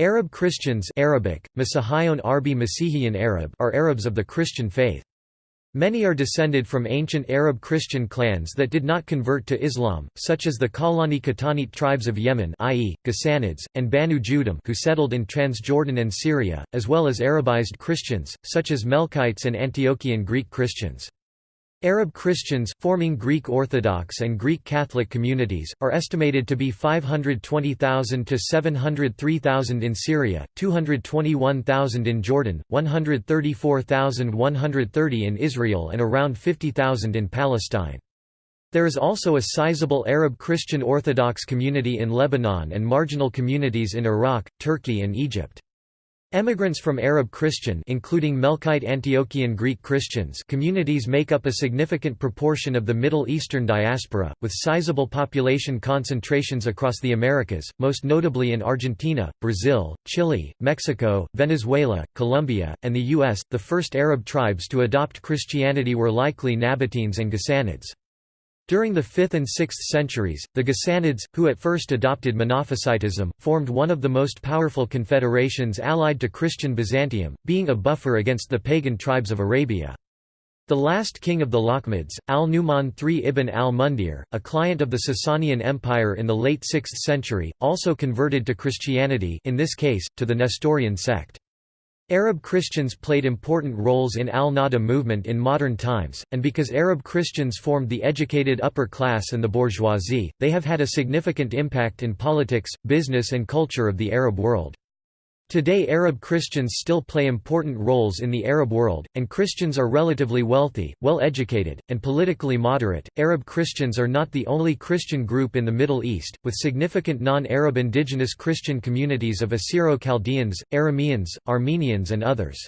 Arab Christians Arabic, Arbi Arab are Arabs of the Christian faith. Many are descended from ancient Arab Christian clans that did not convert to Islam, such as the Kahlani Qahtanite tribes of Yemen i.e., Ghassanids, and Banu Judham who settled in Transjordan and Syria, as well as Arabized Christians, such as Melkites and Antiochian Greek Christians. Arab Christians, forming Greek Orthodox and Greek Catholic communities, are estimated to be 520,000 to 703,000 in Syria, 221,000 in Jordan, 134,130 in Israel and around 50,000 in Palestine. There is also a sizable Arab Christian Orthodox community in Lebanon and marginal communities in Iraq, Turkey and Egypt. Emigrants from Arab Christian including Melkite Antiochian Greek Christians communities make up a significant proportion of the Middle Eastern diaspora, with sizable population concentrations across the Americas, most notably in Argentina, Brazil, Chile, Mexico, Venezuela, Colombia, and the U.S. The first Arab tribes to adopt Christianity were likely Nabateans and Ghassanids. During the 5th and 6th centuries, the Ghassanids, who at first adopted Monophysitism, formed one of the most powerful confederations allied to Christian Byzantium, being a buffer against the pagan tribes of Arabia. The last king of the Lakhmids, al-Nu'man III ibn al-Mundhir, a client of the Sasanian Empire in the late 6th century, also converted to Christianity in this case, to the Nestorian sect. Arab Christians played important roles in al-Nahda movement in modern times, and because Arab Christians formed the educated upper class and the bourgeoisie, they have had a significant impact in politics, business and culture of the Arab world. Today Arab Christians still play important roles in the Arab world, and Christians are relatively wealthy, well educated, and politically moderate. Arab Christians are not the only Christian group in the Middle East, with significant non-Arab indigenous Christian communities of Assyro-Chaldeans, Arameans, Armenians and others.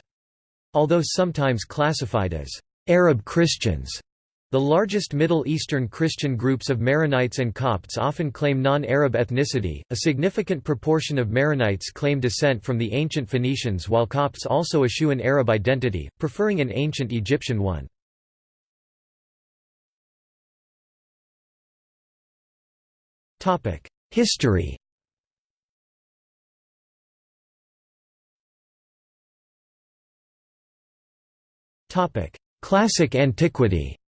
Although sometimes classified as Arab Christians, the largest Middle Eastern Christian groups of Maronites and Copts often claim non-Arab ethnicity. A significant proportion of Maronites claim descent from the ancient Phoenicians while Copts also eschew an Arab identity, preferring an ancient Egyptian one. Topic: History. Topic: Classic antiquity.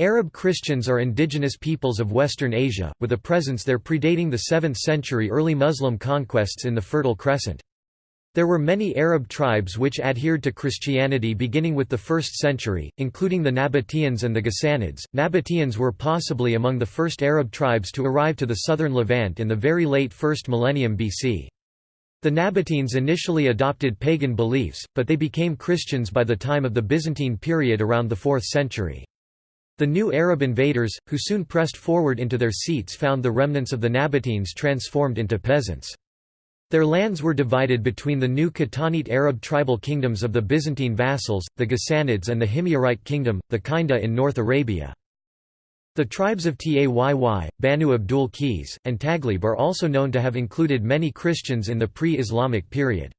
Arab Christians are indigenous peoples of Western Asia, with a presence there predating the 7th century early Muslim conquests in the Fertile Crescent. There were many Arab tribes which adhered to Christianity beginning with the 1st century, including the Nabateans and the Ghassanids. Nabateans were possibly among the first Arab tribes to arrive to the southern Levant in the very late 1st millennium BC. The Nabateans initially adopted pagan beliefs, but they became Christians by the time of the Byzantine period around the 4th century. The new Arab invaders, who soon pressed forward into their seats found the remnants of the Nabateans transformed into peasants. Their lands were divided between the new Qahtanite Arab tribal kingdoms of the Byzantine vassals, the Ghassanids and the Himyarite kingdom, the Kinda in North Arabia. The tribes of Tayy, Banu Abdul Qis, and Taghlib are also known to have included many Christians in the pre-Islamic period.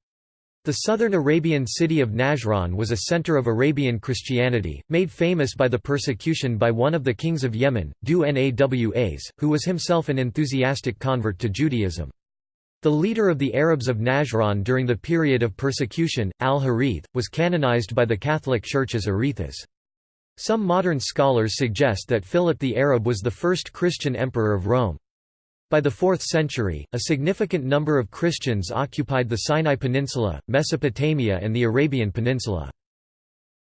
The southern Arabian city of Najran was a center of Arabian Christianity, made famous by the persecution by one of the kings of Yemen, Dhu Nuwas, who was himself an enthusiastic convert to Judaism. The leader of the Arabs of Najran during the period of persecution, al-Harith, was canonized by the Catholic Church as Arethas. Some modern scholars suggest that Philip the Arab was the first Christian emperor of Rome. By the 4th century, a significant number of Christians occupied the Sinai Peninsula, Mesopotamia and the Arabian Peninsula.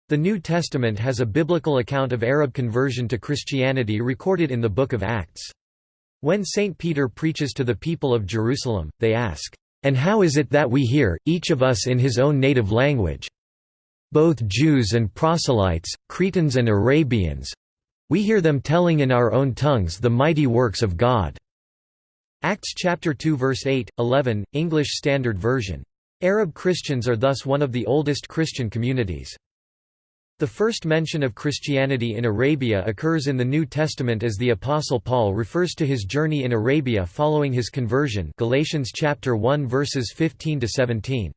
The New Testament has a biblical account of Arab conversion to Christianity recorded in the Book of Acts. When St. Peter preaches to the people of Jerusalem, they ask, "'And how is it that we hear, each of us in his own native language? Both Jews and proselytes, Cretans and Arabians—we hear them telling in our own tongues the mighty works of God.' Acts chapter 2 verse 8, 11, English Standard Version. Arab Christians are thus one of the oldest Christian communities. The first mention of Christianity in Arabia occurs in the New Testament as the Apostle Paul refers to his journey in Arabia following his conversion Galatians chapter 1 verses 15 to 17.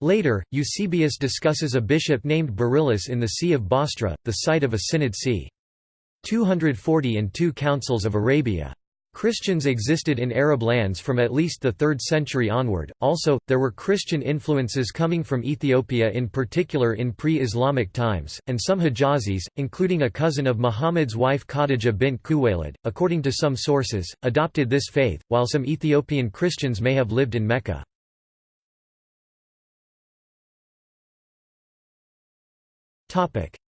Later, Eusebius discusses a bishop named Beryllus in the See of Bostra, the site of a synod c. 240 and two councils of Arabia. Christians existed in Arab lands from at least the 3rd century onward. Also, there were Christian influences coming from Ethiopia in particular in pre-Islamic times, and some Hijazis, including a cousin of Muhammad's wife Khadija bint Khuwaylid, according to some sources, adopted this faith, while some Ethiopian Christians may have lived in Mecca.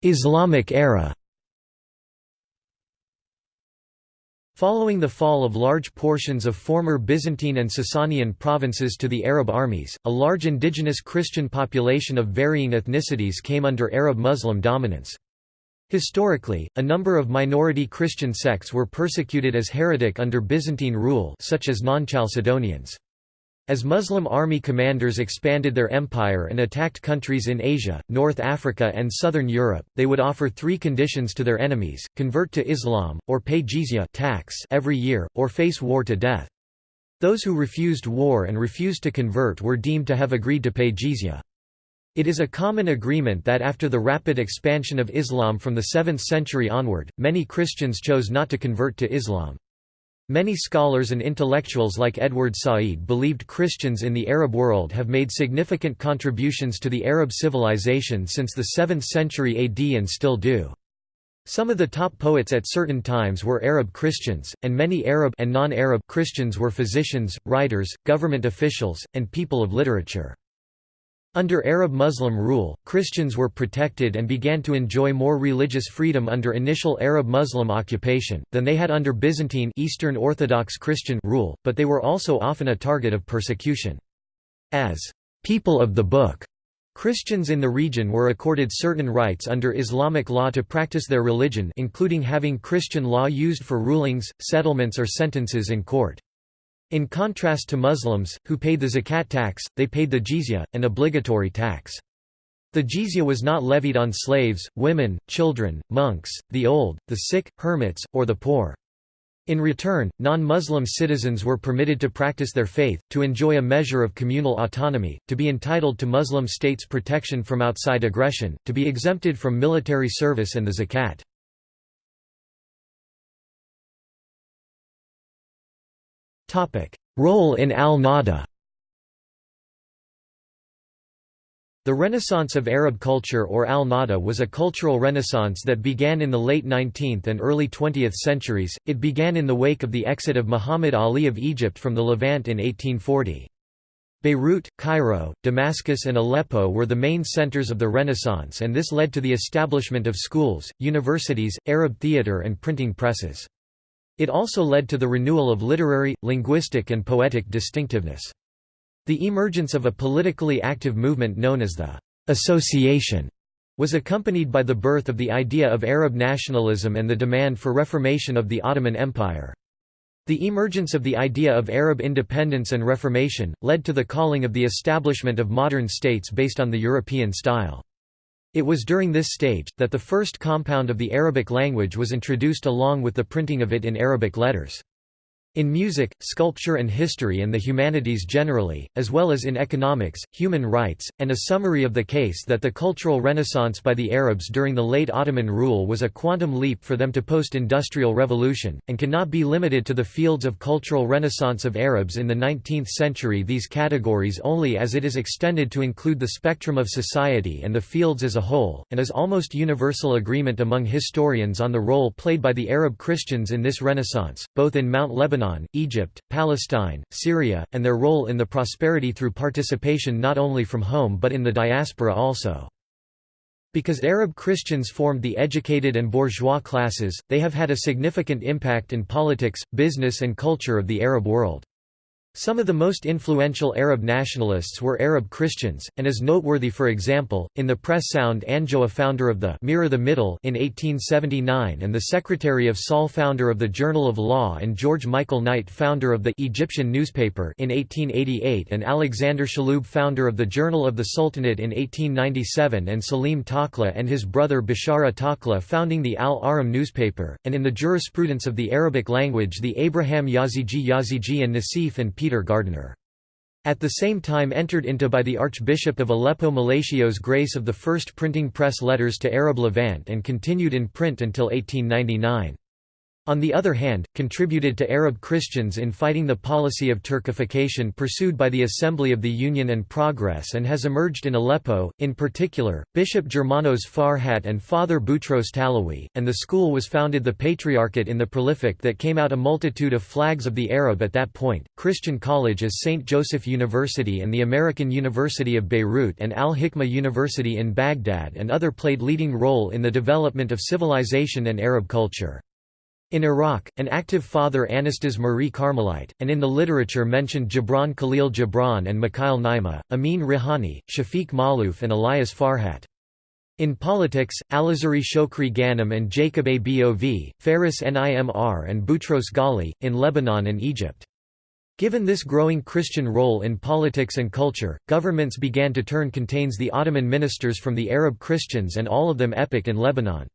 Islamic era Following the fall of large portions of former Byzantine and Sasanian provinces to the Arab armies, a large indigenous Christian population of varying ethnicities came under Arab-Muslim dominance. Historically, a number of minority Christian sects were persecuted as heretic under Byzantine rule such as non-Chalcedonians. As Muslim army commanders expanded their empire and attacked countries in Asia, North Africa and southern Europe, they would offer three conditions to their enemies, convert to Islam, or pay jizya tax every year, or face war to death. Those who refused war and refused to convert were deemed to have agreed to pay jizya. It is a common agreement that after the rapid expansion of Islam from the 7th century onward, many Christians chose not to convert to Islam. Many scholars and intellectuals like Edward Said believed Christians in the Arab world have made significant contributions to the Arab civilization since the 7th century AD and still do. Some of the top poets at certain times were Arab Christians, and many Arab and non-Arab Christians were physicians, writers, government officials, and people of literature. Under Arab Muslim rule, Christians were protected and began to enjoy more religious freedom under initial Arab Muslim occupation, than they had under Byzantine Eastern Orthodox Christian rule, but they were also often a target of persecution. As people of the Book, Christians in the region were accorded certain rights under Islamic law to practice their religion including having Christian law used for rulings, settlements or sentences in court. In contrast to Muslims, who paid the zakat tax, they paid the jizya, an obligatory tax. The jizya was not levied on slaves, women, children, monks, the old, the sick, hermits, or the poor. In return, non-Muslim citizens were permitted to practice their faith, to enjoy a measure of communal autonomy, to be entitled to Muslim states' protection from outside aggression, to be exempted from military service and the zakat. Role in al-Nahda The Renaissance of Arab culture or al-Nahda was a cultural renaissance that began in the late 19th and early 20th centuries. It began in the wake of the exit of Muhammad Ali of Egypt from the Levant in 1840. Beirut, Cairo, Damascus and Aleppo were the main centers of the Renaissance and this led to the establishment of schools, universities, Arab theatre and printing presses. It also led to the renewal of literary, linguistic and poetic distinctiveness. The emergence of a politically active movement known as the «association» was accompanied by the birth of the idea of Arab nationalism and the demand for reformation of the Ottoman Empire. The emergence of the idea of Arab independence and reformation, led to the calling of the establishment of modern states based on the European style. It was during this stage, that the first compound of the Arabic language was introduced along with the printing of it in Arabic letters. In music, sculpture and history and the humanities generally, as well as in economics, human rights, and a summary of the case that the cultural renaissance by the Arabs during the late Ottoman rule was a quantum leap for them to post-industrial revolution, and cannot be limited to the fields of cultural renaissance of Arabs in the 19th century. These categories only as it is extended to include the spectrum of society and the fields as a whole, and is almost universal agreement among historians on the role played by the Arab Christians in this renaissance, both in Mount Lebanon Lebanon, Egypt, Palestine, Syria, and their role in the prosperity through participation not only from home but in the diaspora also. Because Arab Christians formed the educated and bourgeois classes, they have had a significant impact in politics, business and culture of the Arab world. Some of the most influential Arab nationalists were Arab Christians, and is noteworthy for example, in the press sound Anjoa founder of the Mirror the Middle in 1879 and the Secretary of Saul founder of the Journal of Law and George Michael Knight founder of the Egyptian newspaper in 1888 and Alexander Shaloub founder of the Journal of the Sultanate in 1897 and Salim Takla and his brother Bishara Takla founding the Al-Ahram newspaper, and in the jurisprudence of the Arabic language the Abraham Yazigi Yazigi and Nasif and Peter Gardiner. At the same time entered into by the Archbishop of Aleppo Malatio's grace of the first printing press letters to Arab Levant and continued in print until 1899. On the other hand, contributed to Arab Christians in fighting the policy of Turkification pursued by the Assembly of the Union and Progress and has emerged in Aleppo, in particular, Bishop Germanos Farhat and Father Boutros Talawi, and the school was founded the Patriarchate in the prolific that came out a multitude of flags of the Arab at that point, Christian college as St. Joseph University and the American University of Beirut and Al-Hikmah University in Baghdad and other played leading role in the development of civilization and Arab culture. In Iraq, an active father Anastas Marie Carmelite, and in the literature mentioned Gibran Khalil Gibran and Mikhail Naima, Amin Rihani, Shafiq Malouf and Elias Farhat. In politics, Alazari Shokri Ghanem and Jacob Abov, Faris Nimr and Boutros Ghali, in Lebanon and Egypt. Given this growing Christian role in politics and culture, governments began to turn contains the Ottoman ministers from the Arab Christians and all of them epic in Lebanon.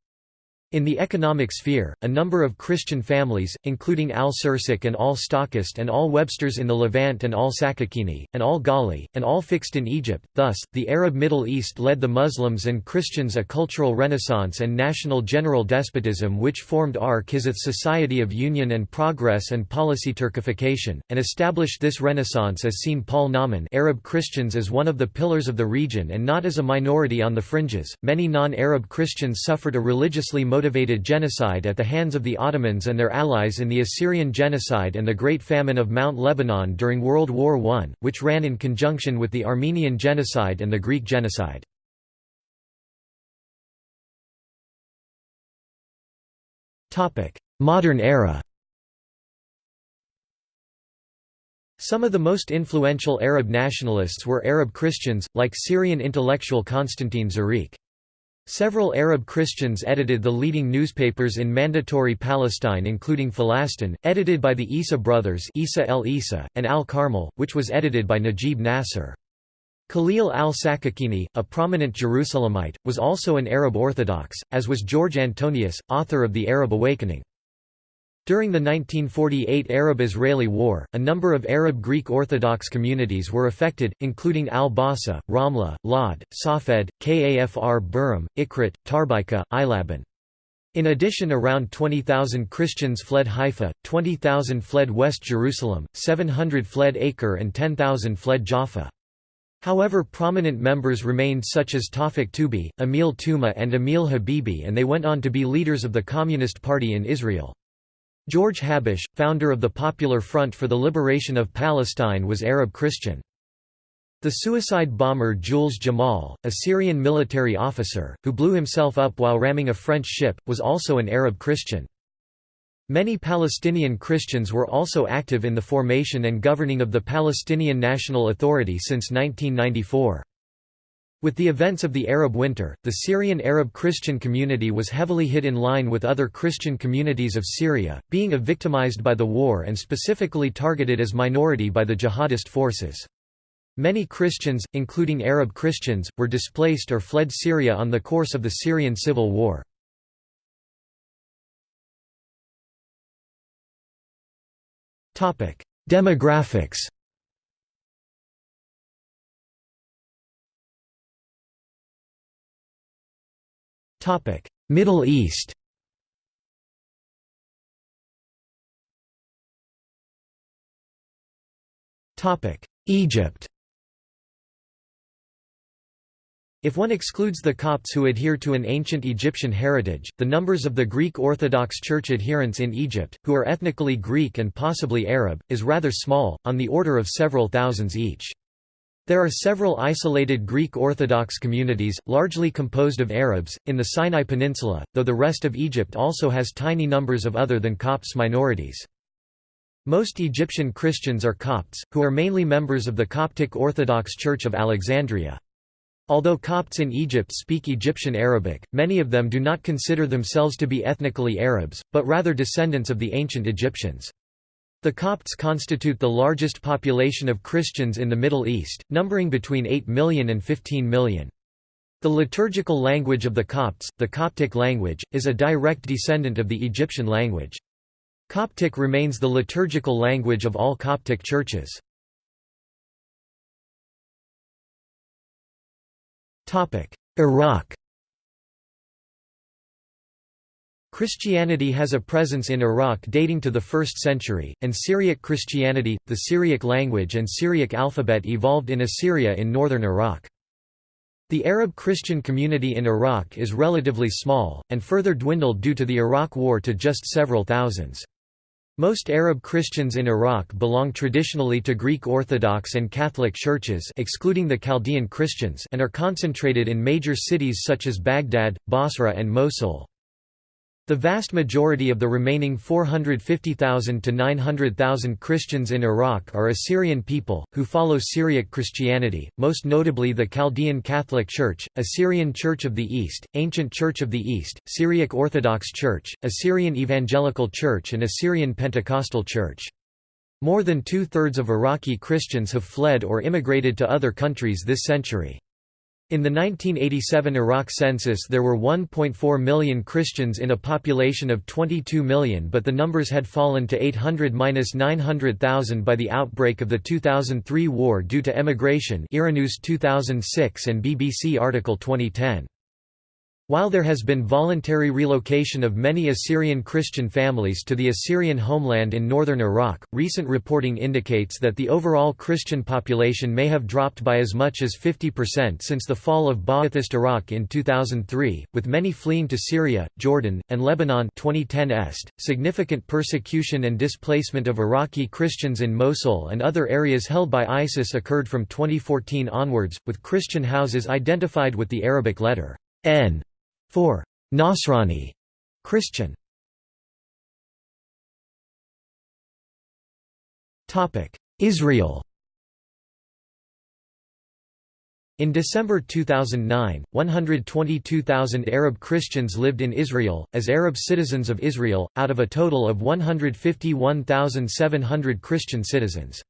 In the economic sphere, a number of Christian families, including al-Sursik and al-Stockist and al-Websters in the Levant and al-Sakakini, and al-Ghali, and al-Fixed in Egypt, thus, the Arab Middle East led the Muslims and Christians a cultural renaissance and national general despotism which formed Ar-Kizith's Society of Union and Progress and Policy Turkification, and established this renaissance as seen Paul Nauman Arab Christians as one of the pillars of the region and not as a minority on the fringes. Many non-Arab Christians suffered a religiously motivated genocide at the hands of the Ottomans and their allies in the Assyrian genocide and the Great Famine of Mount Lebanon during World War I, which ran in conjunction with the Armenian genocide and the Greek genocide. Modern era Some of the most influential Arab nationalists were Arab Christians, like Syrian intellectual Constantine Zureiq. Several Arab Christians edited the leading newspapers in Mandatory Palestine including Falastin, edited by the Isa brothers Isa el Isa, and Al-Carmel, which was edited by Najib Nasser. Khalil al-Sakakini, a prominent Jerusalemite, was also an Arab Orthodox, as was George Antonius, author of The Arab Awakening. During the 1948 Arab-Israeli War, a number of Arab Greek Orthodox communities were affected, including Al-Bassa, Ramla, Lod, Safed, Kafr Burim, Ikrit, Tarbika, Eilabun. In addition around 20,000 Christians fled Haifa, 20,000 fled West Jerusalem, 700 fled Acre and 10,000 fled Jaffa. However prominent members remained such as Tawfik Toubi, Emil Tuma and Emil Habibi and they went on to be leaders of the Communist Party in Israel. George Habash, founder of the Popular Front for the Liberation of Palestine was Arab Christian. The suicide bomber Jules Jamal, a Syrian military officer, who blew himself up while ramming a French ship, was also an Arab Christian. Many Palestinian Christians were also active in the formation and governing of the Palestinian National Authority since 1994. With the events of the Arab Winter, the Syrian Arab Christian community was heavily hit in line with other Christian communities of Syria, being victimized by the war and specifically targeted as minority by the jihadist forces. Many Christians, including Arab Christians, were displaced or fled Syria on the course of the Syrian civil war. Demographics Middle East. Topic: Egypt. If one excludes the Copts who adhere to an ancient Egyptian heritage, the numbers of the Greek Orthodox Church adherents in Egypt, who are ethnically Greek and possibly Arab, is rather small, on the order of several thousands each. There are several isolated Greek Orthodox communities, largely composed of Arabs, in the Sinai Peninsula, though the rest of Egypt also has tiny numbers of other than Copts minorities. Most Egyptian Christians are Copts, who are mainly members of the Coptic Orthodox Church of Alexandria. Although Copts in Egypt speak Egyptian Arabic, many of them do not consider themselves to be ethnically Arabs, but rather descendants of the ancient Egyptians. The Copts constitute the largest population of Christians in the Middle East, numbering between 8 million and 15 million. The liturgical language of the Copts, the Coptic language, is a direct descendant of the Egyptian language. Coptic remains the liturgical language of all Coptic churches. Iraq Christianity has a presence in Iraq dating to the 1st century, and Syriac Christianity, the Syriac language and Syriac alphabet evolved in Assyria in northern Iraq. The Arab Christian community in Iraq is relatively small, and further dwindled due to the Iraq War to just several thousands. Most Arab Christians in Iraq belong traditionally to Greek Orthodox and Catholic churches excluding the Chaldean Christians and are concentrated in major cities such as Baghdad, Basra and Mosul. The vast majority of the remaining 450,000 to 900,000 Christians in Iraq are Assyrian people, who follow Syriac Christianity, most notably the Chaldean Catholic Church, Assyrian Church of the East, Ancient Church of the East, Syriac Orthodox Church, Assyrian Evangelical Church and Assyrian Pentecostal Church. More than two-thirds of Iraqi Christians have fled or immigrated to other countries this century. In the 1987 Iraq census there were 1.4 million Christians in a population of 22 million but the numbers had fallen to 800–900,000 by the outbreak of the 2003 war due to emigration Iranews 2006 and BBC article 2010. While there has been voluntary relocation of many Assyrian Christian families to the Assyrian homeland in northern Iraq, recent reporting indicates that the overall Christian population may have dropped by as much as 50% since the fall of Ba'athist Iraq in 2003, with many fleeing to Syria, Jordan, and Lebanon 2010 est. .Significant persecution and displacement of Iraqi Christians in Mosul and other areas held by ISIS occurred from 2014 onwards, with Christian houses identified with the Arabic letter N 4. Nasrani Christian Israel In December 2009, 122,000 Arab Christians lived in Israel, as Arab citizens of Israel, out of a total of 151,700 Christian citizens.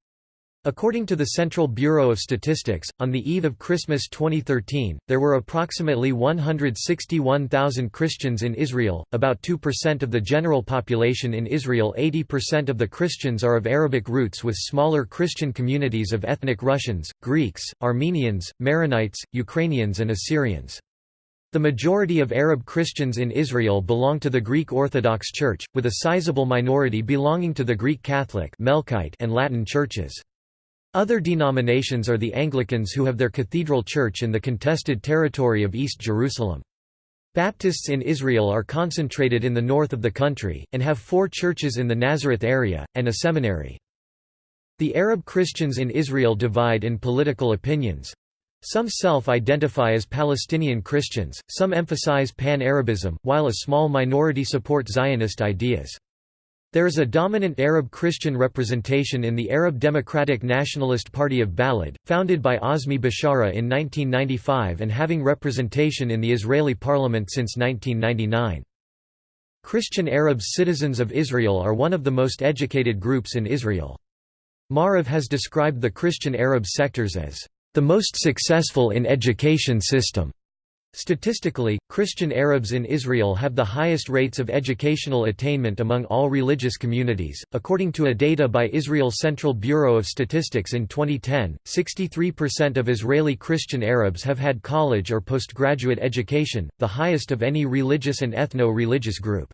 According to the Central Bureau of Statistics, on the eve of Christmas 2013, there were approximately 161,000 Christians in Israel, about 2% of the general population in Israel 80% of the Christians are of Arabic roots with smaller Christian communities of ethnic Russians, Greeks, Armenians, Maronites, Ukrainians and Assyrians. The majority of Arab Christians in Israel belong to the Greek Orthodox Church, with a sizable minority belonging to the Greek Catholic and Latin churches. Other denominations are the Anglicans who have their cathedral church in the contested territory of East Jerusalem. Baptists in Israel are concentrated in the north of the country, and have four churches in the Nazareth area, and a seminary. The Arab Christians in Israel divide in political opinions. Some self-identify as Palestinian Christians, some emphasize pan-Arabism, while a small minority support Zionist ideas. There is a dominant Arab Christian representation in the Arab Democratic Nationalist Party of Balad, founded by Azmi Bishara in 1995 and having representation in the Israeli parliament since 1999. Christian Arabs citizens of Israel are one of the most educated groups in Israel. Maariv has described the Christian Arab sectors as the most successful in education system. Statistically, Christian Arabs in Israel have the highest rates of educational attainment among all religious communities. According to a data by Israel Central Bureau of Statistics in 2010, 63% of Israeli Christian Arabs have had college or postgraduate education, the highest of any religious and ethno-religious group.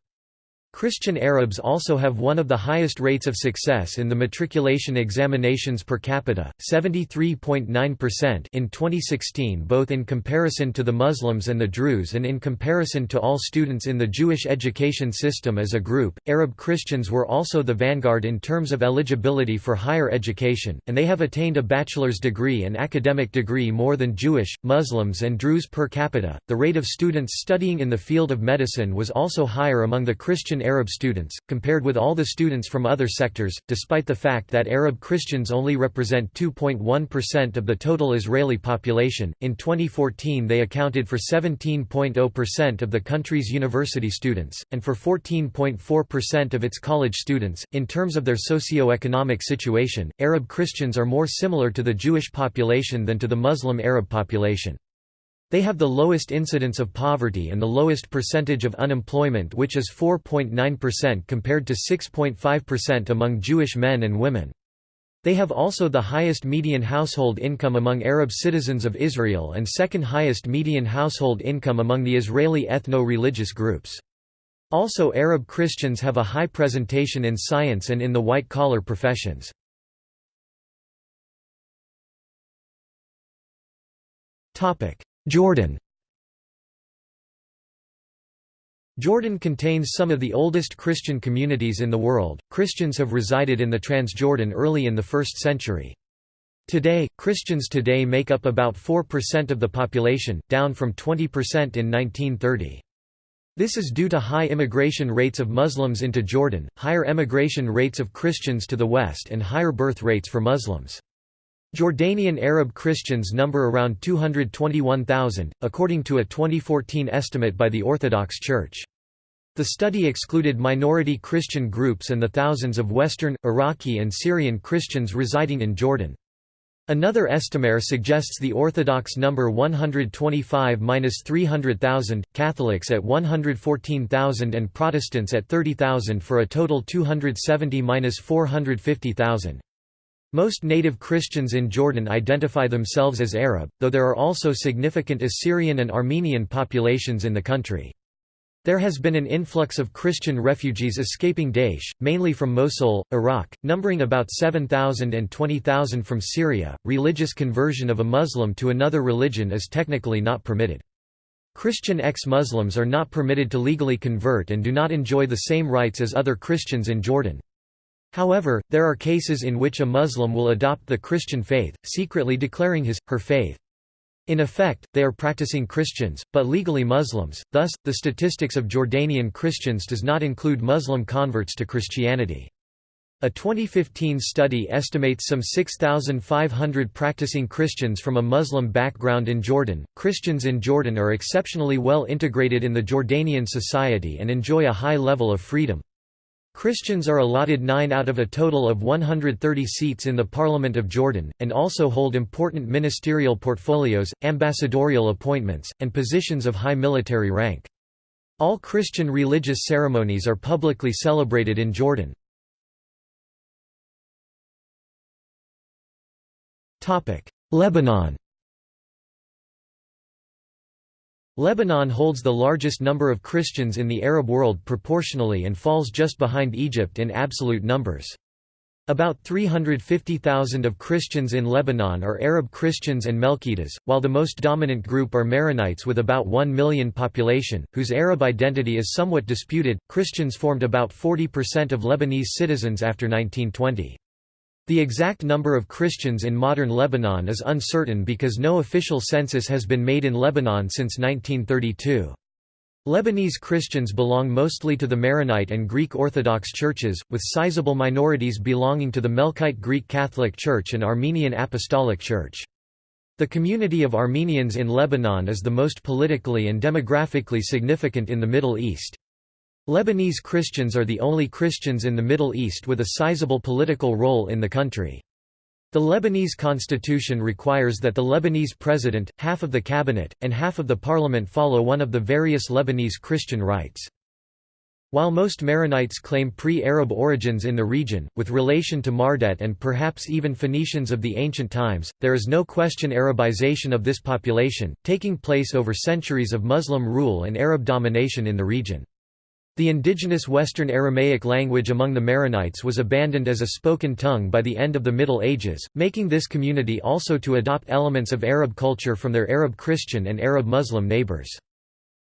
Christian Arabs also have one of the highest rates of success in the matriculation examinations per capita, 73.9% in 2016 both in comparison to the Muslims and the Druze and in comparison to all students in the Jewish education system as a group. Arab Christians were also the vanguard in terms of eligibility for higher education, and they have attained a bachelor's degree and academic degree more than Jewish, Muslims and Druze per capita. The rate of students studying in the field of medicine was also higher among the Christian Arab students, compared with all the students from other sectors, despite the fact that Arab Christians only represent 2.1% of the total Israeli population. In 2014, they accounted for 17.0% of the country's university students, and for 14.4% of its college students. In terms of their socio-economic situation, Arab Christians are more similar to the Jewish population than to the Muslim Arab population. They have the lowest incidence of poverty and the lowest percentage of unemployment which is 4.9% compared to 6.5% among Jewish men and women. They have also the highest median household income among Arab citizens of Israel and second highest median household income among the Israeli ethno-religious groups. Also Arab Christians have a high presentation in science and in the white-collar professions. Jordan Jordan contains some of the oldest Christian communities in the world. Christians have resided in the Transjordan early in the 1st century. Today, Christians today make up about 4% of the population, down from 20% in 1930. This is due to high immigration rates of Muslims into Jordan, higher emigration rates of Christians to the west and higher birth rates for Muslims. Jordanian Arab Christians number around 221,000, according to a 2014 estimate by the Orthodox Church. The study excluded minority Christian groups and the thousands of Western, Iraqi and Syrian Christians residing in Jordan. Another estimare suggests the Orthodox number 125–300,000, Catholics at 114,000 and Protestants at 30,000 for a total 270–450,000. Most native Christians in Jordan identify themselves as Arab, though there are also significant Assyrian and Armenian populations in the country. There has been an influx of Christian refugees escaping Daesh, mainly from Mosul, Iraq, numbering about 7,000 and 20,000 from Syria. Religious conversion of a Muslim to another religion is technically not permitted. Christian ex-Muslims are not permitted to legally convert and do not enjoy the same rights as other Christians in Jordan. However, there are cases in which a Muslim will adopt the Christian faith, secretly declaring his, her faith. In effect, they are practicing Christians, but legally Muslims, thus, the statistics of Jordanian Christians does not include Muslim converts to Christianity. A 2015 study estimates some 6,500 practicing Christians from a Muslim background in Jordan. Christians in Jordan are exceptionally well integrated in the Jordanian society and enjoy a high level of freedom. Christians are allotted nine out of a total of 130 seats in the Parliament of Jordan, and also hold important ministerial portfolios, ambassadorial appointments, and positions of high military rank. All Christian religious ceremonies are publicly celebrated in Jordan. Lebanon Lebanon holds the largest number of Christians in the Arab world proportionally and falls just behind Egypt in absolute numbers. About 350,000 of Christians in Lebanon are Arab Christians and Melkites, while the most dominant group are Maronites with about 1 million population, whose Arab identity is somewhat disputed. Christians formed about 40% of Lebanese citizens after 1920. The exact number of Christians in modern Lebanon is uncertain because no official census has been made in Lebanon since 1932. Lebanese Christians belong mostly to the Maronite and Greek Orthodox churches, with sizable minorities belonging to the Melkite Greek Catholic Church and Armenian Apostolic Church. The community of Armenians in Lebanon is the most politically and demographically significant in the Middle East. Lebanese Christians are the only Christians in the Middle East with a sizable political role in the country. The Lebanese constitution requires that the Lebanese president, half of the cabinet, and half of the parliament follow one of the various Lebanese Christian rites. While most Maronites claim pre-Arab origins in the region, with relation to Mardet and perhaps even Phoenicians of the ancient times, there is no question Arabization of this population, taking place over centuries of Muslim rule and Arab domination in the region. The indigenous Western Aramaic language among the Maronites was abandoned as a spoken tongue by the end of the Middle Ages, making this community also to adopt elements of Arab culture from their Arab Christian and Arab Muslim neighbors.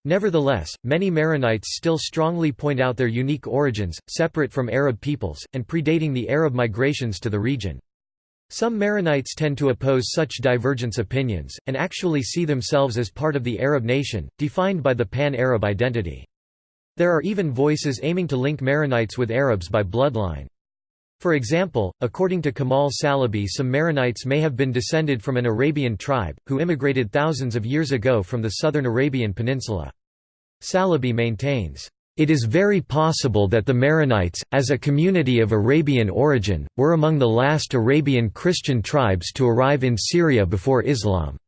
Nevertheless, many Maronites still strongly point out their unique origins, separate from Arab peoples, and predating the Arab migrations to the region. Some Maronites tend to oppose such divergence opinions, and actually see themselves as part of the Arab nation, defined by the pan-Arab identity. There are even voices aiming to link Maronites with Arabs by bloodline. For example, according to Kamal Salibi some Maronites may have been descended from an Arabian tribe, who immigrated thousands of years ago from the southern Arabian Peninsula. Salibi maintains, "...it is very possible that the Maronites, as a community of Arabian origin, were among the last Arabian Christian tribes to arrive in Syria before Islam."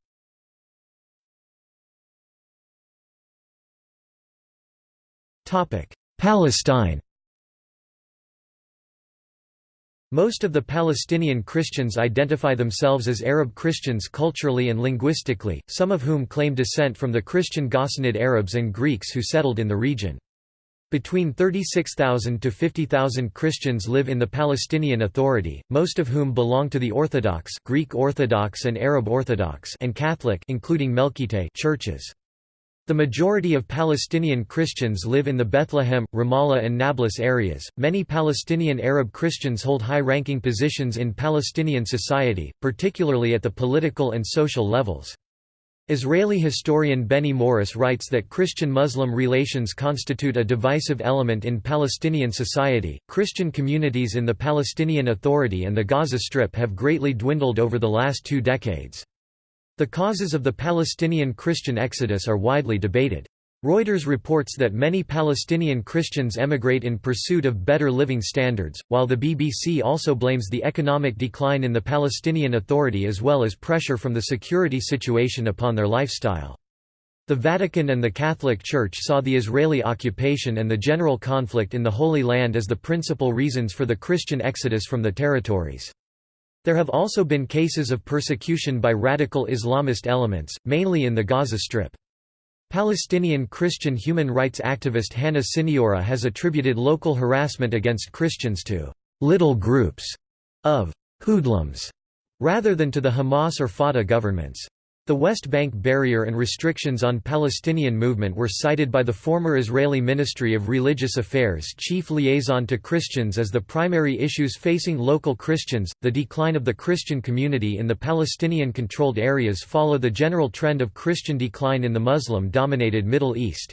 Palestine Most of the Palestinian Christians identify themselves as Arab Christians culturally and linguistically, some of whom claim descent from the Christian Ghassanid Arabs and Greeks who settled in the region. Between 36,000 to 50,000 Christians live in the Palestinian Authority, most of whom belong to the Orthodox, Greek Orthodox and Arab Orthodox and Catholic including Melkite churches. The majority of Palestinian Christians live in the Bethlehem, Ramallah and Nablus areas. Many Palestinian Arab Christians hold high-ranking positions in Palestinian society, particularly at the political and social levels. Israeli historian Benny Morris writes that Christian-Muslim relations constitute a divisive element in Palestinian society. Christian communities in the Palestinian Authority and the Gaza Strip have greatly dwindled over the last two decades. The causes of the Palestinian Christian exodus are widely debated. Reuters reports that many Palestinian Christians emigrate in pursuit of better living standards, while the BBC also blames the economic decline in the Palestinian Authority as well as pressure from the security situation upon their lifestyle. The Vatican and the Catholic Church saw the Israeli occupation and the general conflict in the Holy Land as the principal reasons for the Christian exodus from the territories. There have also been cases of persecution by radical Islamist elements, mainly in the Gaza Strip. Palestinian Christian human rights activist Hannah Siniora has attributed local harassment against Christians to «little groups» of «hoodlums» rather than to the Hamas or Fatah governments. The West Bank barrier and restrictions on Palestinian movement were cited by the former Israeli Ministry of Religious Affairs chief liaison to Christians as the primary issues facing local Christians. The decline of the Christian community in the Palestinian controlled areas follow the general trend of Christian decline in the Muslim dominated Middle East.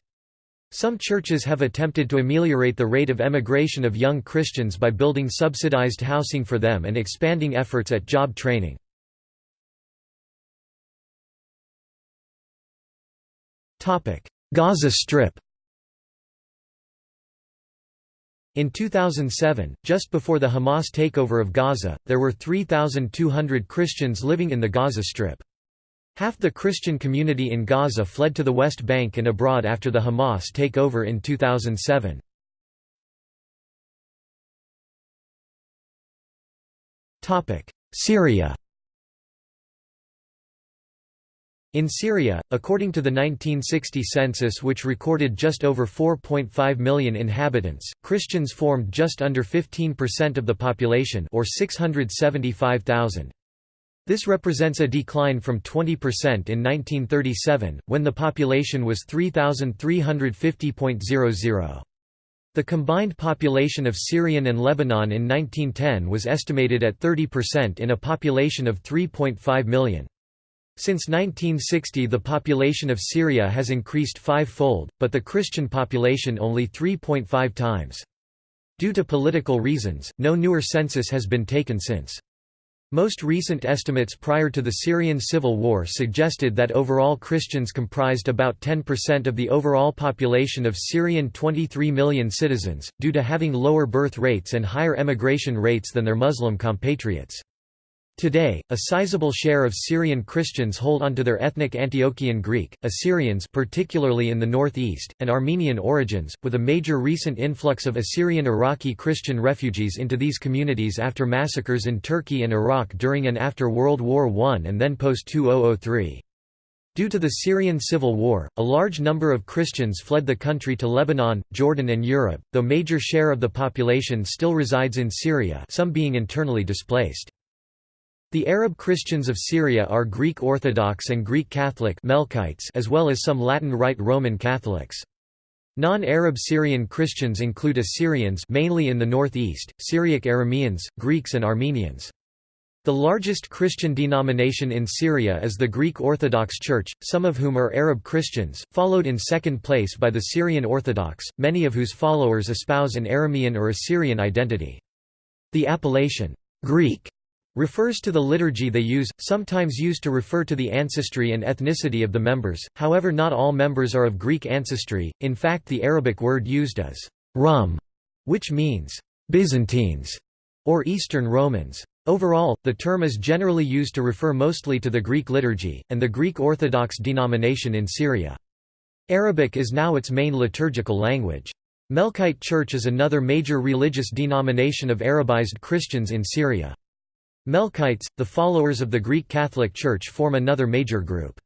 Some churches have attempted to ameliorate the rate of emigration of young Christians by building subsidized housing for them and expanding efforts at job training. Gaza Strip In 2007, just before the Hamas takeover of Gaza, there were 3,200 Christians living in the Gaza Strip. Half the Christian community in Gaza fled to the West Bank and abroad after the Hamas takeover in 2007. Syria In Syria, according to the 1960 census which recorded just over 4.5 million inhabitants, Christians formed just under 15% of the population or 675,000. This represents a decline from 20% in 1937, when the population was 3,350.00. The combined population of Syrian and Lebanon in 1910 was estimated at 30% in a population of 3.5 million. Since 1960 the population of Syria has increased five-fold, but the Christian population only 3.5 times. Due to political reasons, no newer census has been taken since. Most recent estimates prior to the Syrian civil war suggested that overall Christians comprised about 10% of the overall population of Syrian 23 million citizens, due to having lower birth rates and higher emigration rates than their Muslim compatriots. Today, a sizable share of Syrian Christians hold onto their ethnic Antiochian Greek, Assyrians particularly in the northeast, and Armenian origins, with a major recent influx of Assyrian Iraqi Christian refugees into these communities after massacres in Turkey and Iraq during and after World War I and then post-2003. Due to the Syrian civil war, a large number of Christians fled the country to Lebanon, Jordan and Europe, though major share of the population still resides in Syria some being internally displaced. The Arab Christians of Syria are Greek Orthodox and Greek Catholic Melkites as well as some Latin Rite Roman Catholics. Non-Arab Syrian Christians include Assyrians mainly in the northeast, Syriac Arameans, Greeks and Armenians. The largest Christian denomination in Syria is the Greek Orthodox Church, some of whom are Arab Christians, followed in second place by the Syrian Orthodox, many of whose followers espouse an Aramean or Assyrian identity. The appellation, Greek refers to the liturgy they use, sometimes used to refer to the ancestry and ethnicity of the members, however not all members are of Greek ancestry, in fact the Arabic word used is Rum, which means Byzantines or Eastern Romans. Overall, the term is generally used to refer mostly to the Greek liturgy, and the Greek Orthodox denomination in Syria. Arabic is now its main liturgical language. Melkite Church is another major religious denomination of Arabized Christians in Syria. Melkites, the followers of the Greek Catholic Church form another major group.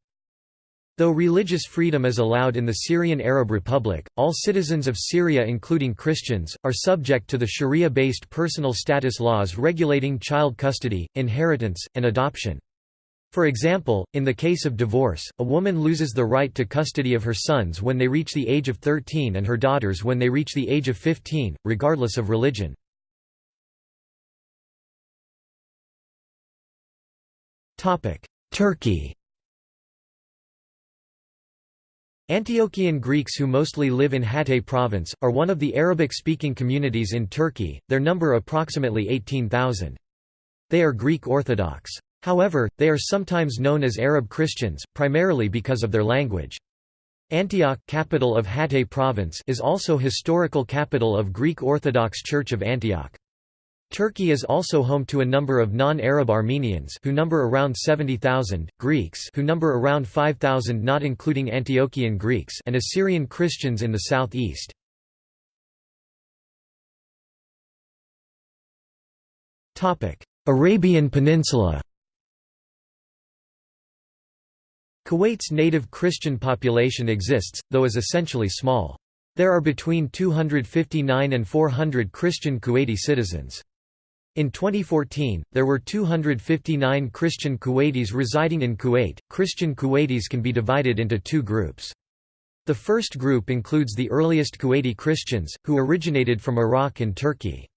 Though religious freedom is allowed in the Syrian Arab Republic, all citizens of Syria including Christians, are subject to the Sharia-based personal status laws regulating child custody, inheritance, and adoption. For example, in the case of divorce, a woman loses the right to custody of her sons when they reach the age of 13 and her daughters when they reach the age of 15, regardless of religion. Turkey Antiochian Greeks who mostly live in Hatay province, are one of the Arabic-speaking communities in Turkey, their number approximately 18,000. They are Greek Orthodox. However, they are sometimes known as Arab Christians, primarily because of their language. Antioch capital of Hatay province is also historical capital of Greek Orthodox Church of Antioch. Turkey is also home to a number of non-Arab Armenians who number around 70,000, Greeks who number around 5,000 not including Antiochian Greeks and Assyrian Christians in the southeast. Arabian Peninsula Kuwait's native Christian population exists, though is essentially small. There are between 259 and 400 Christian Kuwaiti citizens. In 2014, there were 259 Christian Kuwaitis residing in Kuwait. Christian Kuwaitis can be divided into two groups. The first group includes the earliest Kuwaiti Christians, who originated from Iraq and Turkey.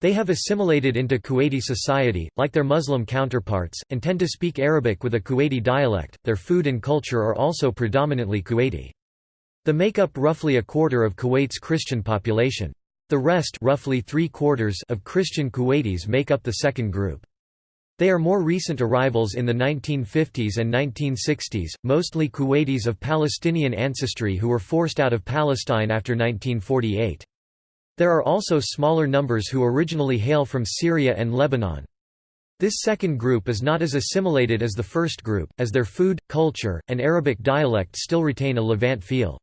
They have assimilated into Kuwaiti society, like their Muslim counterparts, and tend to speak Arabic with a Kuwaiti dialect. Their food and culture are also predominantly Kuwaiti. They make up roughly a quarter of Kuwait's Christian population. The rest roughly three quarters of Christian Kuwaitis make up the second group. They are more recent arrivals in the 1950s and 1960s, mostly Kuwaitis of Palestinian ancestry who were forced out of Palestine after 1948. There are also smaller numbers who originally hail from Syria and Lebanon. This second group is not as assimilated as the first group, as their food, culture, and Arabic dialect still retain a Levant feel.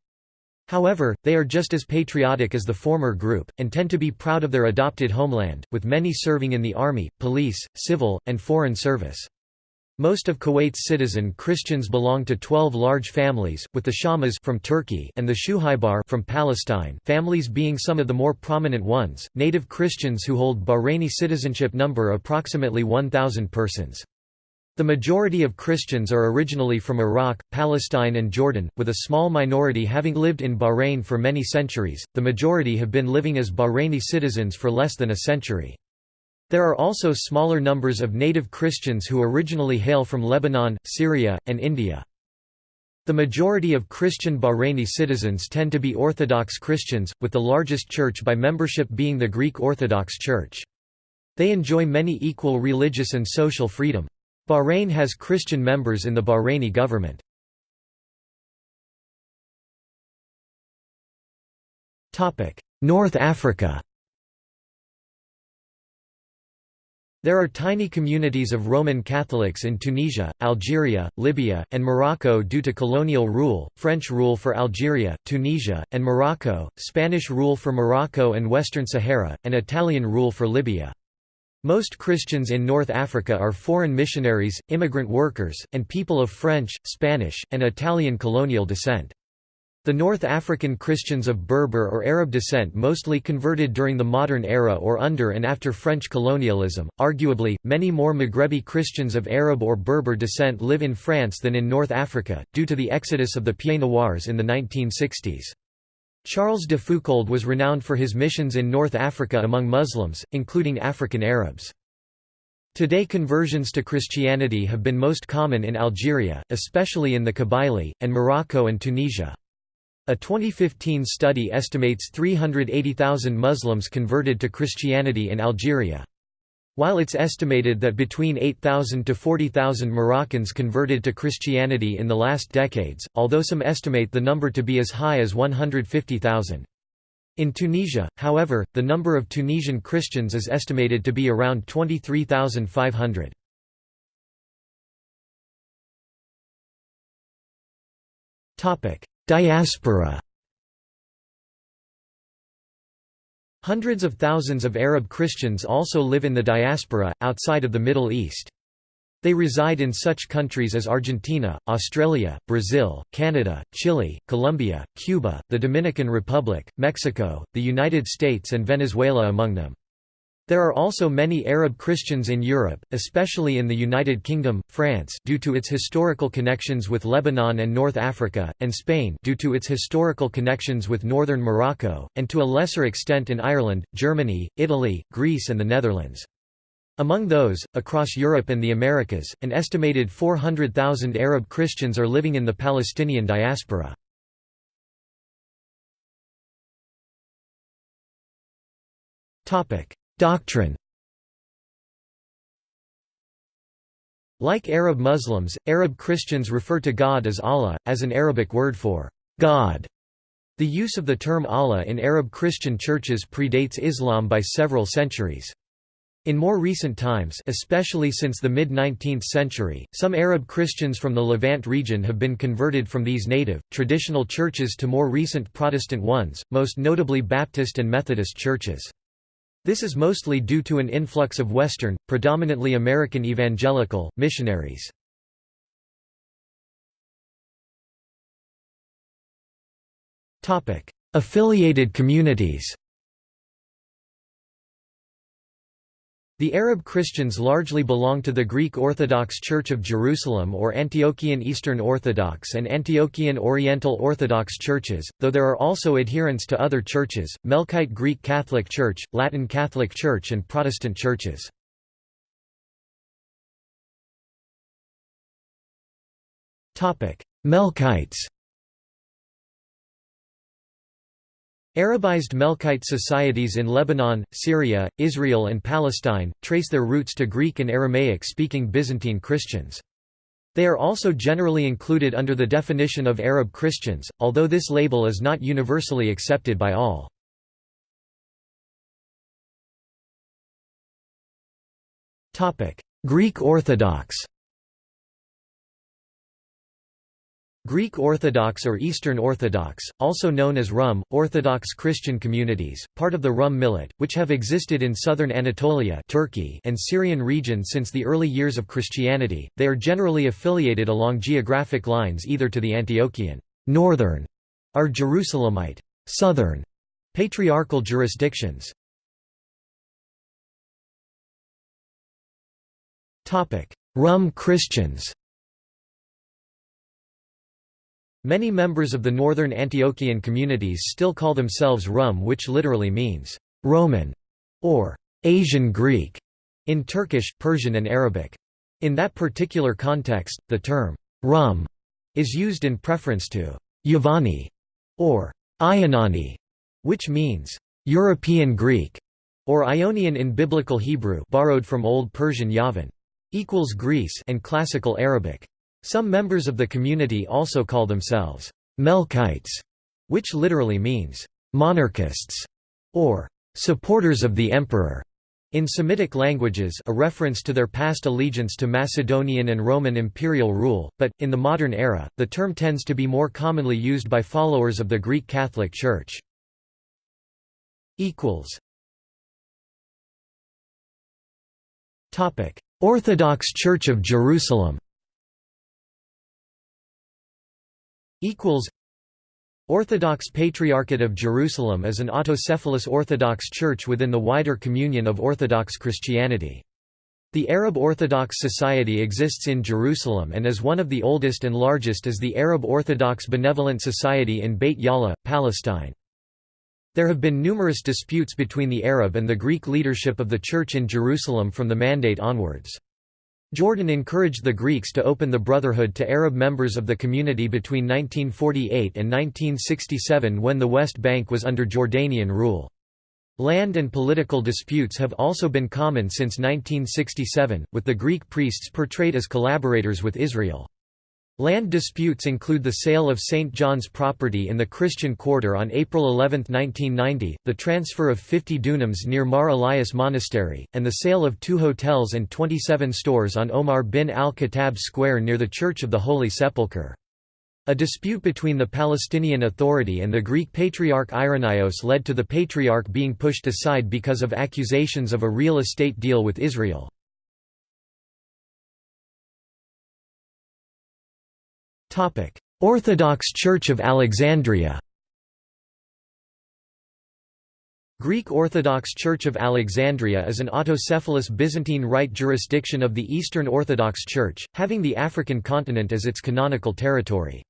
However, they are just as patriotic as the former group, and tend to be proud of their adopted homeland, with many serving in the army, police, civil, and foreign service. Most of Kuwait's citizen Christians belong to 12 large families, with the Shamas from Turkey and the Shuhaibar from Palestine families being some of the more prominent ones. Native Christians who hold Bahraini citizenship number approximately 1,000 persons. The majority of Christians are originally from Iraq, Palestine, and Jordan, with a small minority having lived in Bahrain for many centuries. The majority have been living as Bahraini citizens for less than a century. There are also smaller numbers of native Christians who originally hail from Lebanon, Syria, and India. The majority of Christian Bahraini citizens tend to be Orthodox Christians, with the largest church by membership being the Greek Orthodox Church. They enjoy many equal religious and social freedom. Bahrain has Christian members in the Bahraini government. North Africa There are tiny communities of Roman Catholics in Tunisia, Algeria, Libya, and Morocco due to colonial rule, French rule for Algeria, Tunisia, and Morocco, Spanish rule for Morocco and Western Sahara, and Italian rule for Libya. Most Christians in North Africa are foreign missionaries, immigrant workers, and people of French, Spanish, and Italian colonial descent. The North African Christians of Berber or Arab descent mostly converted during the modern era or under and after French colonialism. Arguably, many more Maghrebi Christians of Arab or Berber descent live in France than in North Africa, due to the exodus of the Pieds Noirs in the 1960s. Charles de Foucauld was renowned for his missions in North Africa among Muslims, including African Arabs. Today conversions to Christianity have been most common in Algeria, especially in the Kabylie, and Morocco and Tunisia. A 2015 study estimates 380,000 Muslims converted to Christianity in Algeria. While it's estimated that between 8,000 to 40,000 Moroccans converted to Christianity in the last decades, although some estimate the number to be as high as 150,000. In Tunisia, however, the number of Tunisian Christians is estimated to be around 23,500. Diaspora Hundreds of thousands of Arab Christians also live in the diaspora, outside of the Middle East. They reside in such countries as Argentina, Australia, Brazil, Canada, Chile, Colombia, Cuba, the Dominican Republic, Mexico, the United States and Venezuela among them. There are also many Arab Christians in Europe, especially in the United Kingdom, France due to its historical connections with Lebanon and North Africa, and Spain due to its historical connections with northern Morocco, and to a lesser extent in Ireland, Germany, Italy, Greece and the Netherlands. Among those, across Europe and the Americas, an estimated 400,000 Arab Christians are living in the Palestinian diaspora. Doctrine Like Arab Muslims, Arab Christians refer to God as Allah, as an Arabic word for God. The use of the term Allah in Arab Christian churches predates Islam by several centuries. In more recent times especially since the mid-19th century, some Arab Christians from the Levant region have been converted from these native, traditional churches to more recent Protestant ones, most notably Baptist and Methodist churches. This is mostly due to an influx of Western, predominantly American evangelical, missionaries. Affiliated communities The Arab Christians largely belong to the Greek Orthodox Church of Jerusalem or Antiochian Eastern Orthodox and Antiochian Oriental Orthodox churches, though there are also adherents to other churches, Melkite Greek Catholic Church, Latin Catholic Church and Protestant churches. Melkites Arabized Melkite societies in Lebanon, Syria, Israel and Palestine, trace their roots to Greek and Aramaic-speaking Byzantine Christians. They are also generally included under the definition of Arab Christians, although this label is not universally accepted by all. Greek Orthodox Greek Orthodox or Eastern Orthodox, also known as Rum, Orthodox Christian communities, part of the Rum millet, which have existed in southern Anatolia Turkey and Syrian region since the early years of Christianity, they are generally affiliated along geographic lines either to the Antiochian northern or Jerusalemite southern patriarchal jurisdictions. Rum Christians Many members of the northern Antiochian communities still call themselves Rum which literally means, "'Roman' or "'Asian Greek' in Turkish, Persian and Arabic. In that particular context, the term, "'Rum' is used in preference to "'Yavani' or "'Ionani' which means, "'European Greek' or Ionian in Biblical Hebrew borrowed from Old Persian Yavan equals Greece and Classical Arabic. Some members of the community also call themselves Melkites, which literally means monarchists or supporters of the emperor. In Semitic languages a reference to their past allegiance to Macedonian and Roman imperial rule, but, in the modern era, the term tends to be more commonly used by followers of the Greek Catholic Church. Orthodox Church of Jerusalem equals Orthodox Patriarchate of Jerusalem is an autocephalous Orthodox church within the wider communion of Orthodox Christianity. The Arab Orthodox Society exists in Jerusalem and is one of the oldest and largest is the Arab Orthodox Benevolent Society in Beit Jala, Palestine. There have been numerous disputes between the Arab and the Greek leadership of the Church in Jerusalem from the Mandate onwards. Jordan encouraged the Greeks to open the Brotherhood to Arab members of the community between 1948 and 1967 when the West Bank was under Jordanian rule. Land and political disputes have also been common since 1967, with the Greek priests portrayed as collaborators with Israel. Land disputes include the sale of St. John's property in the Christian Quarter on April 11, 1990, the transfer of 50 dunams near Mar Elias Monastery, and the sale of two hotels and 27 stores on Omar bin al-Khattab Square near the Church of the Holy Sepulchre. A dispute between the Palestinian Authority and the Greek Patriarch Irenaeus led to the Patriarch being pushed aside because of accusations of a real estate deal with Israel. Orthodox Church of Alexandria Greek Orthodox Church of Alexandria is an autocephalous Byzantine Rite jurisdiction of the Eastern Orthodox Church, having the African continent as its canonical territory.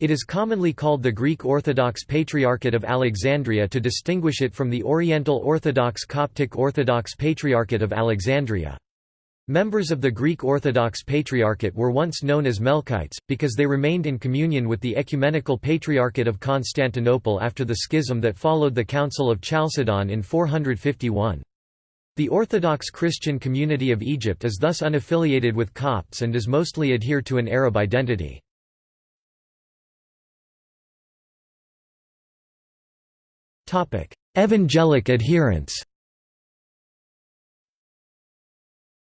It is commonly called the Greek Orthodox Patriarchate of Alexandria to distinguish it from the Oriental Orthodox Coptic Orthodox Patriarchate of Alexandria. Members of the Greek Orthodox Patriarchate were once known as Melkites, because they remained in communion with the Ecumenical Patriarchate of Constantinople after the schism that followed the Council of Chalcedon in 451. The Orthodox Christian community of Egypt is thus unaffiliated with Copts and does mostly adhere to an Arab identity. Evangelic adherents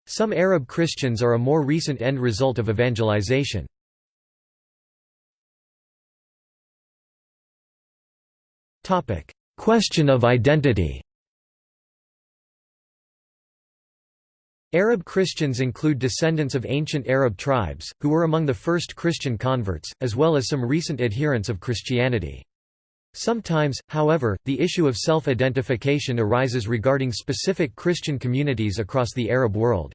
Some Arab Christians are a more recent end result of evangelization. Question of identity Arab Christians include descendants of ancient Arab tribes, who were among the first Christian converts, as well as some recent adherents of Christianity. Sometimes, however, the issue of self-identification arises regarding specific Christian communities across the Arab world.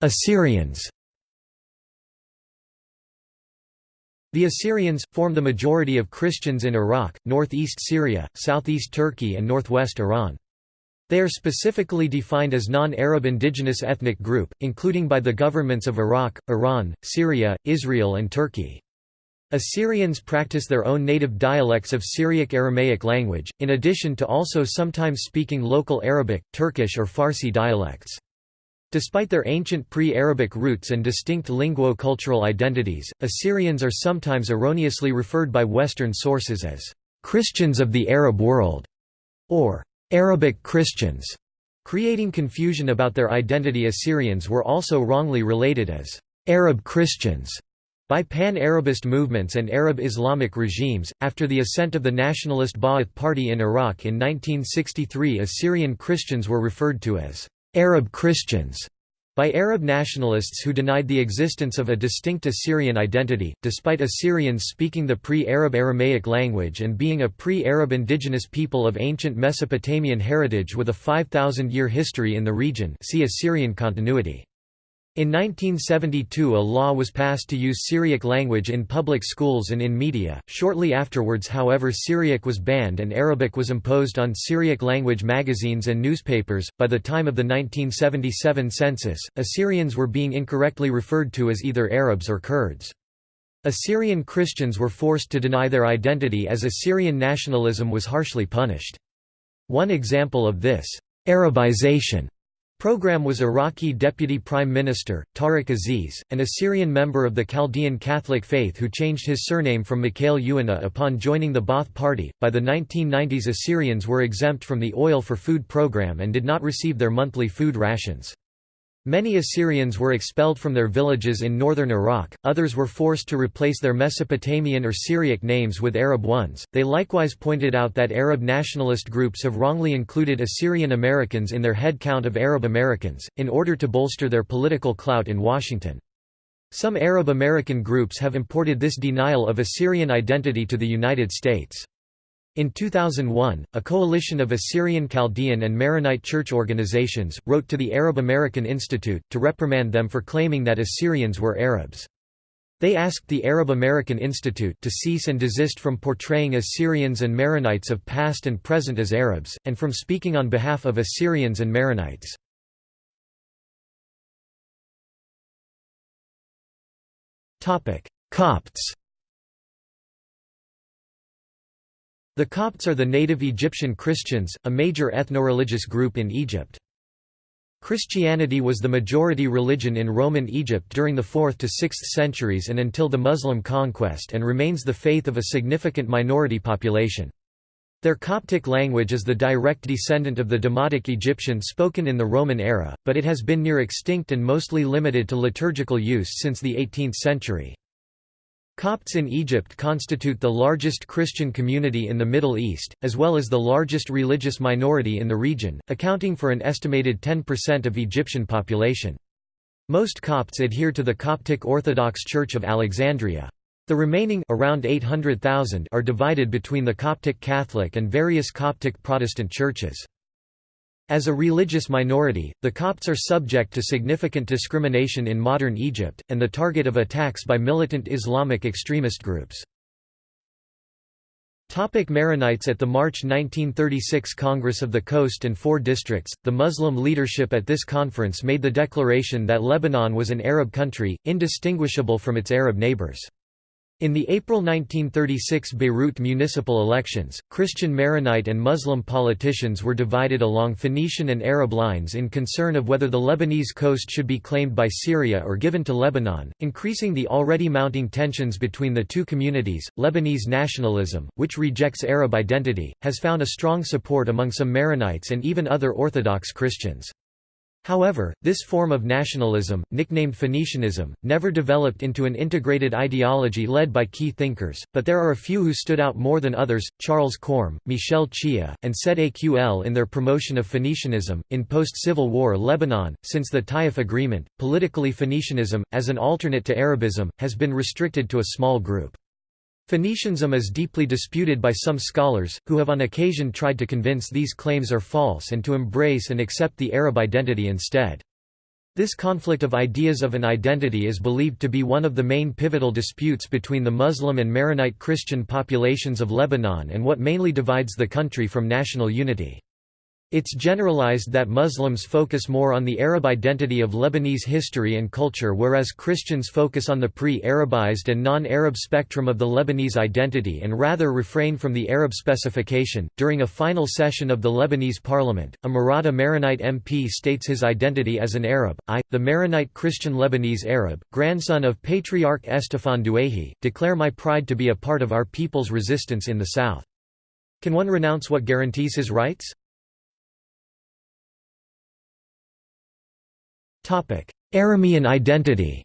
Assyrians The Assyrians, form the majority of Christians in Iraq, northeast Syria, southeast Turkey and northwest Iran. They are specifically defined as non-Arab indigenous ethnic group, including by the governments of Iraq, Iran, Syria, Israel and Turkey. Assyrians practice their own native dialects of Syriac Aramaic language, in addition to also sometimes speaking local Arabic, Turkish or Farsi dialects. Despite their ancient pre-Arabic roots and distinct linguo-cultural identities, Assyrians are sometimes erroneously referred by Western sources as Christians of the Arab world, or Arabic Christians, creating confusion about their identity Assyrians were also wrongly related as Arab Christians by pan-Arabist movements and Arab Islamic regimes. After the ascent of the nationalist Ba'ath Party in Iraq in 1963, Assyrian Christians were referred to as Arab Christians by Arab nationalists who denied the existence of a distinct Assyrian identity, despite Assyrians speaking the pre-Arab Aramaic language and being a pre-Arab indigenous people of ancient Mesopotamian heritage with a 5,000-year history in the region see Assyrian continuity. In 1972 a law was passed to use Syriac language in public schools and in media. Shortly afterwards however Syriac was banned and Arabic was imposed on Syriac language magazines and newspapers. By the time of the 1977 census, Assyrians were being incorrectly referred to as either Arabs or Kurds. Assyrian Christians were forced to deny their identity as Assyrian nationalism was harshly punished. One example of this Arabization Program was Iraqi Deputy Prime Minister, Tariq Aziz, an Assyrian member of the Chaldean Catholic faith who changed his surname from Mikhail Yuana upon joining the Ba'ath Party. By the 1990s, Assyrians were exempt from the Oil for Food program and did not receive their monthly food rations. Many Assyrians were expelled from their villages in northern Iraq, others were forced to replace their Mesopotamian or Syriac names with Arab ones. They likewise pointed out that Arab nationalist groups have wrongly included Assyrian Americans in their head count of Arab Americans, in order to bolster their political clout in Washington. Some Arab American groups have imported this denial of Assyrian identity to the United States. In 2001, a coalition of Assyrian Chaldean and Maronite church organizations, wrote to the Arab American Institute, to reprimand them for claiming that Assyrians were Arabs. They asked the Arab American Institute to cease and desist from portraying Assyrians and Maronites of past and present as Arabs, and from speaking on behalf of Assyrians and Maronites. Copts The Copts are the native Egyptian Christians, a major ethno-religious group in Egypt. Christianity was the majority religion in Roman Egypt during the 4th to 6th centuries and until the Muslim conquest and remains the faith of a significant minority population. Their Coptic language is the direct descendant of the Demotic Egyptian spoken in the Roman era, but it has been near extinct and mostly limited to liturgical use since the 18th century. Copts in Egypt constitute the largest Christian community in the Middle East, as well as the largest religious minority in the region, accounting for an estimated 10% of Egyptian population. Most Copts adhere to the Coptic Orthodox Church of Alexandria. The remaining around 800,000 are divided between the Coptic Catholic and various Coptic Protestant churches. As a religious minority, the Copts are subject to significant discrimination in modern Egypt, and the target of attacks by militant Islamic extremist groups. Topic Maronites At the March 1936 Congress of the Coast and Four Districts, the Muslim leadership at this conference made the declaration that Lebanon was an Arab country, indistinguishable from its Arab neighbors. In the April 1936 Beirut municipal elections, Christian Maronite and Muslim politicians were divided along Phoenician and Arab lines in concern of whether the Lebanese coast should be claimed by Syria or given to Lebanon, increasing the already mounting tensions between the two communities. Lebanese nationalism, which rejects Arab identity, has found a strong support among some Maronites and even other Orthodox Christians. However, this form of nationalism, nicknamed Phoenicianism, never developed into an integrated ideology led by key thinkers, but there are a few who stood out more than others Charles Corm, Michel Chiha, and Said Aql in their promotion of Phoenicianism. In post Civil War Lebanon, since the Taif Agreement, politically Phoenicianism, as an alternate to Arabism, has been restricted to a small group. Phoenicianism is deeply disputed by some scholars, who have on occasion tried to convince these claims are false and to embrace and accept the Arab identity instead. This conflict of ideas of an identity is believed to be one of the main pivotal disputes between the Muslim and Maronite Christian populations of Lebanon and what mainly divides the country from national unity. It's generalized that Muslims focus more on the Arab identity of Lebanese history and culture whereas Christians focus on the pre-Arabized and non-Arab spectrum of the Lebanese identity and rather refrain from the Arab specification. During a final session of the Lebanese parliament, a Marada Maronite MP states his identity as an Arab. I, the Maronite Christian Lebanese Arab, grandson of Patriarch Estefan Douaihi, declare my pride to be a part of our people's resistance in the south. Can one renounce what guarantees his rights? Aramean identity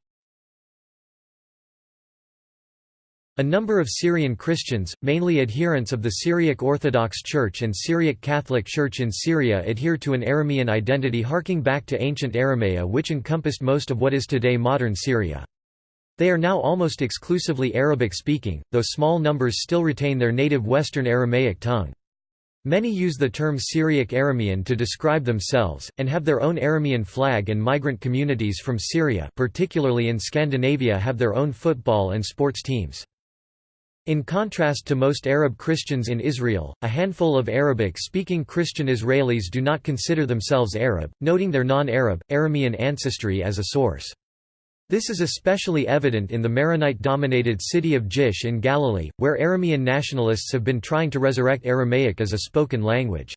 A number of Syrian Christians, mainly adherents of the Syriac Orthodox Church and Syriac Catholic Church in Syria adhere to an Aramean identity harking back to ancient Aramea which encompassed most of what is today modern Syria. They are now almost exclusively Arabic-speaking, though small numbers still retain their native Western Aramaic tongue. Many use the term Syriac Aramean to describe themselves, and have their own Aramean flag and migrant communities from Syria particularly in Scandinavia have their own football and sports teams. In contrast to most Arab Christians in Israel, a handful of Arabic-speaking Christian Israelis do not consider themselves Arab, noting their non-Arab, Aramean ancestry as a source. This is especially evident in the Maronite-dominated city of Jish in Galilee, where Aramean nationalists have been trying to resurrect Aramaic as a spoken language.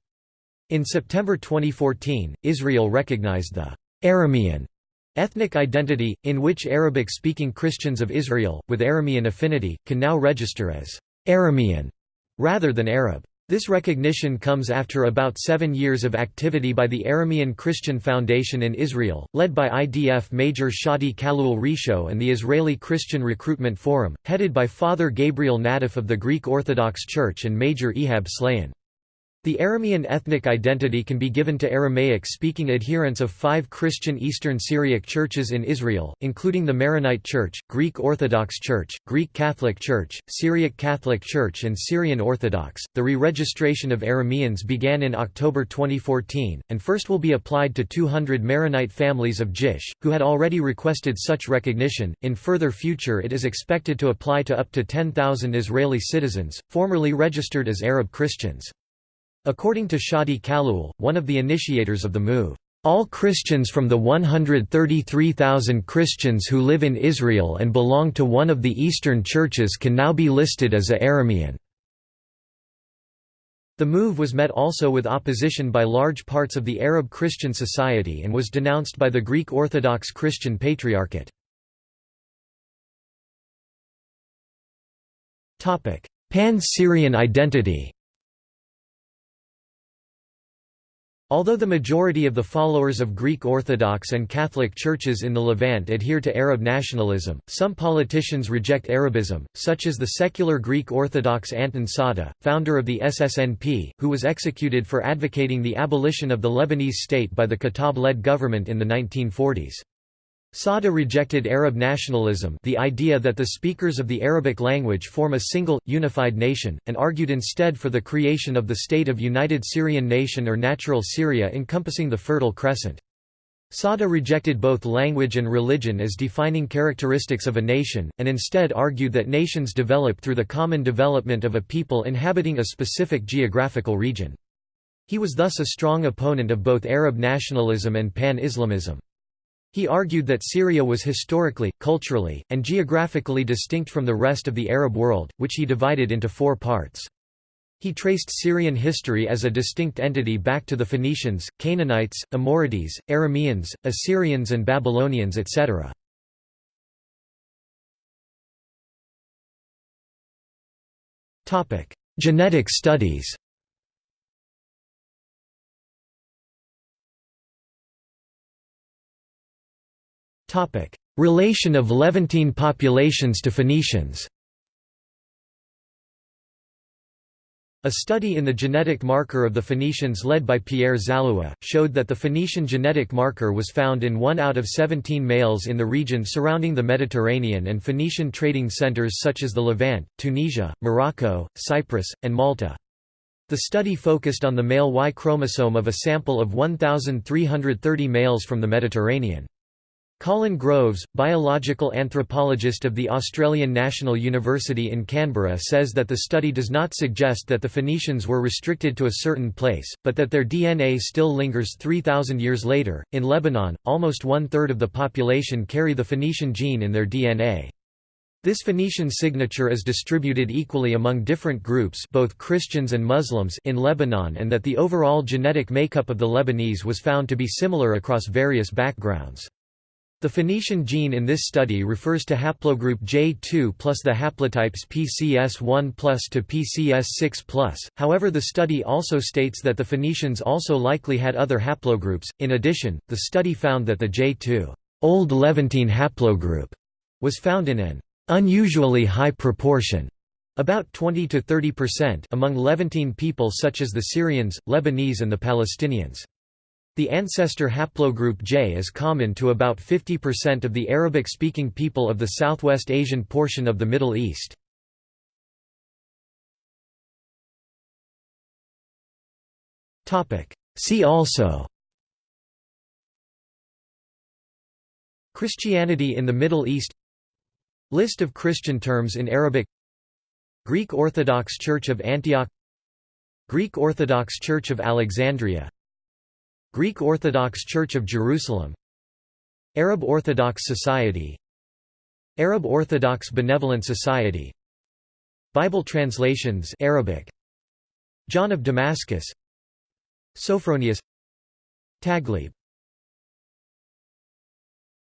In September 2014, Israel recognized the Aramean ethnic identity, in which Arabic-speaking Christians of Israel, with Aramean affinity, can now register as Aramean rather than Arab. This recognition comes after about seven years of activity by the Aramean Christian Foundation in Israel, led by IDF Major Shadi Khalloul Risho and the Israeli Christian Recruitment Forum, headed by Father Gabriel Naddaf of the Greek Orthodox Church and Major Ehab Slayan. The Aramean ethnic identity can be given to Aramaic-speaking adherents of five Christian Eastern Syriac churches in Israel, including the Maronite Church, Greek Orthodox Church, Greek Catholic Church, Syriac Catholic Church and Syrian Orthodox. The re-registration of Arameans began in October 2014, and first will be applied to 200 Maronite families of Jish, who had already requested such recognition. In further future it is expected to apply to up to 10,000 Israeli citizens, formerly registered as Arab Christians. According to Shadi Khalloul, one of the initiators of the move, all Christians from the 133,000 Christians who live in Israel and belong to one of the Eastern churches can now be listed as a Aramean. The move was met also with opposition by large parts of the Arab Christian society and was denounced by the Greek Orthodox Christian Patriarchate. Pan-Syrian identity Although the majority of the followers of Greek Orthodox and Catholic churches in the Levant adhere to Arab nationalism, some politicians reject Arabism, such as the secular Greek Orthodox Anton Saada, founder of the SSNP, who was executed for advocating the abolition of the Lebanese state by the Khattab-led government in the 1940s. Saada rejected Arab nationalism the idea that the speakers of the Arabic language form a single, unified nation, and argued instead for the creation of the State of United Syrian Nation or Natural Syria encompassing the Fertile Crescent. Sada rejected both language and religion as defining characteristics of a nation, and instead argued that nations develop through the common development of a people inhabiting a specific geographical region. He was thus a strong opponent of both Arab nationalism and pan-Islamism. He argued that Syria was historically, culturally, and geographically distinct from the rest of the Arab world, which he divided into four parts. He traced Syrian history as a distinct entity back to the Phoenicians, Canaanites, Amorites, Arameans, Assyrians and Babylonians etc. Genetic studies Relation of Levantine populations to Phoenicians A study in the genetic marker of the Phoenicians led by Pierre Zalloua, showed that the Phoenician genetic marker was found in 1 out of 17 males in the region surrounding the Mediterranean and Phoenician trading centers such as the Levant, Tunisia, Morocco, Cyprus, and Malta. The study focused on the male Y chromosome of a sample of 1,330 males from the Mediterranean. Colin Groves, biological anthropologist of the Australian National University in Canberra says that the study does not suggest that the Phoenicians were restricted to a certain place, but that their DNA still lingers 3,000 years later. In Lebanon, almost one third of the population carry the Phoenician gene in their DNA. This Phoenician signature is distributed equally among different groups both Christians and Muslims in Lebanon and that the overall genetic makeup of the Lebanese was found to be similar across various backgrounds. The Phoenician gene in this study refers to haplogroup J2 plus the haplotypes PCS1 plus to PCS6 plus, however the study also states that the Phoenicians also likely had other haplogroups. In addition, the study found that the J2 Old Levantine haplogroup was found in an unusually high proportion about 20 to 30% among Levantine people such as the Syrians, Lebanese and the Palestinians. The ancestor haplogroup J is common to about 50% of the Arabic-speaking people of the Southwest Asian portion of the Middle East. See also Christianity in the Middle East List of Christian terms in Arabic Greek Orthodox Church of Antioch Greek Orthodox Church of Alexandria Greek Orthodox Church of Jerusalem Arab Orthodox Society Arab Orthodox Benevolent Society Bible translations Arabic John of Damascus Sophronius Taghlib